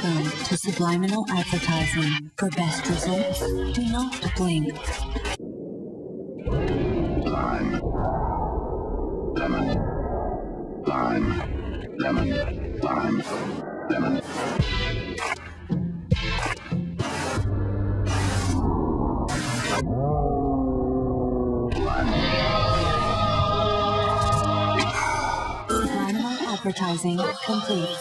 Welcome to Subliminal Advertising. For best results, do not blink. Lime. Lemon. Lime. Lemon. Lime. Lemon. Subliminal Advertising complete.